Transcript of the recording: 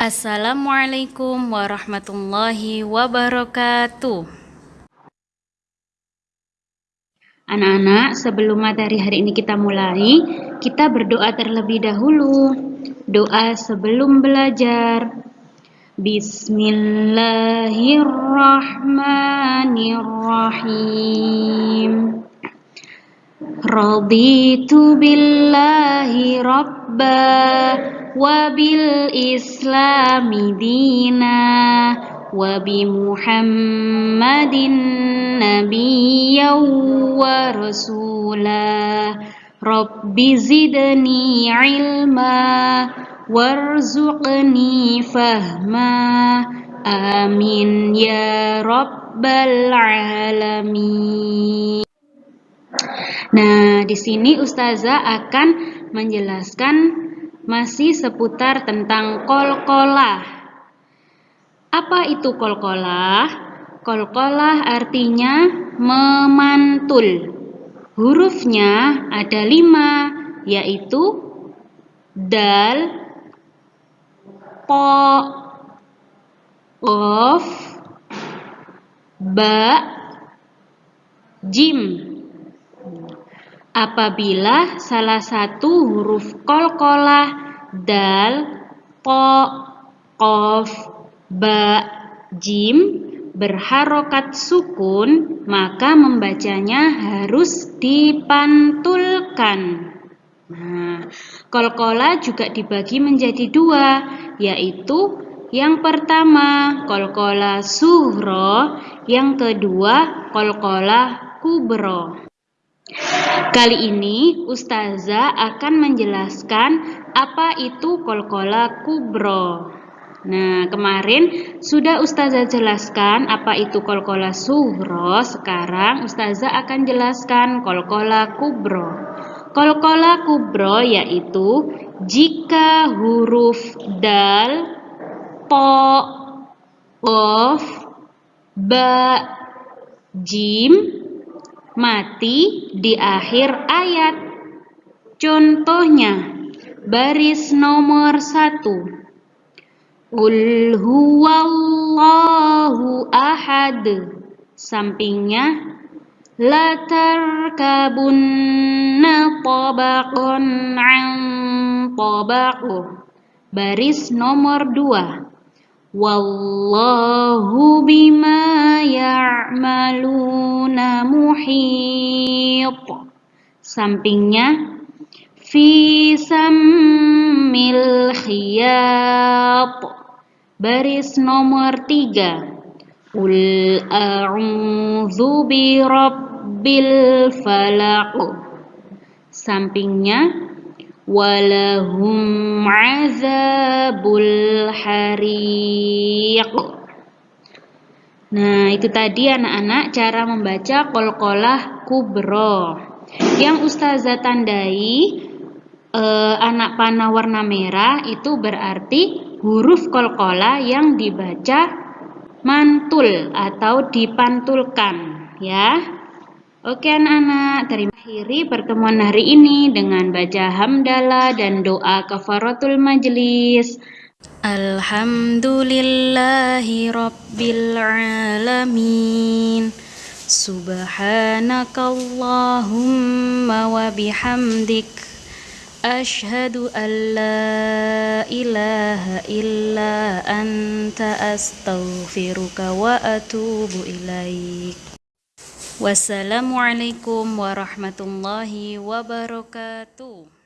Assalamualaikum warahmatullahi wabarakatuh. Anak-anak, sebelum materi hari ini kita mulai, kita berdoa terlebih dahulu. Doa sebelum belajar. Bismillahirrahmanirrahim. Raditu billahi rabba wabil islami dina wabi muhammadin nabiyyaw wa rasula rabbi zidni ilma warzuqni fahma amin ya rabbal alamin Nah, di sini ustazah akan menjelaskan masih seputar tentang kol-kolah. Apa itu kol-kolah? Kol-kolah artinya memantul. Hurufnya ada lima, yaitu dal, po, of, ba, jim. Apabila salah satu huruf kolkolah dal, po, kof, ba, jim berharokat sukun, maka membacanya harus dipantulkan. Nah, kolkola juga dibagi menjadi dua, yaitu yang pertama kolkola suhro, yang kedua kolkola kubro. Kali ini Ustazah akan menjelaskan apa itu kolkola kubro. Nah, kemarin sudah Ustazah jelaskan apa itu kolkola suhro. Sekarang Ustazah akan jelaskan kolkola kubro. Kolkola kubro yaitu jika huruf dal, po, of, ba, jim, mati di akhir ayat. Contohnya, baris nomor satu. Qul huwallahu ahad. Sampingnya, la tarkabunna tabaqan an tabaqu. Baris nomor dua. Wallahu bima ya'maluna muhit. Sampingnya fi sammil khiyat. Baris nomor tiga. Qul a'udzu bi rabbil falaq. Sampingnya walahum azabul hariq. Nah, itu tadi anak-anak cara membaca kolkolah kubro. Yang ustazah tandai eh, anak panah warna merah itu berarti huruf kolkolah yang dibaca mantul atau dipantulkan ya. Oke anak-anak, terima akhiri pertemuan hari ini dengan baca hamdalah dan doa kafaratul majlis. Alhamdulillahi rabbil alamin. Subhanakallahumma wa bihamdik. Ashhadu an la ilaha illa anta astaghfiruka wa atubu ilaik. Wassalamualaikum warahmatullahi wabarakatuh.